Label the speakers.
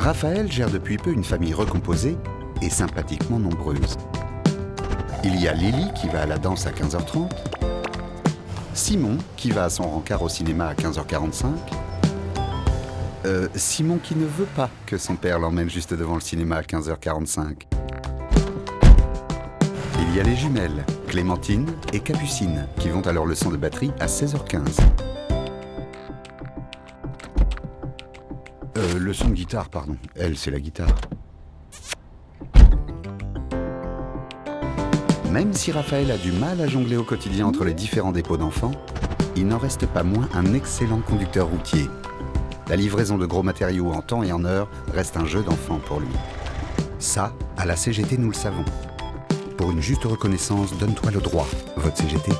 Speaker 1: Raphaël gère depuis peu une famille recomposée et sympathiquement nombreuse. Il y a Lily qui va à la danse à 15h30, Simon qui va à son rencard au cinéma à 15h45, euh, Simon qui ne veut pas que son père l'emmène juste devant le cinéma à 15h45. Il y a les jumelles, Clémentine et Capucine, qui vont à leur leçon de batterie à 16h15. Euh, leçon de guitare, pardon. Elle, c'est la guitare. Même si Raphaël a du mal à jongler au quotidien entre les différents dépôts d'enfants, il n'en reste pas moins un excellent conducteur routier. La livraison de gros matériaux en temps et en heure reste un jeu d'enfant pour lui. Ça, à la CGT, nous le savons. Pour une juste reconnaissance, donne-toi le droit, vote CGT.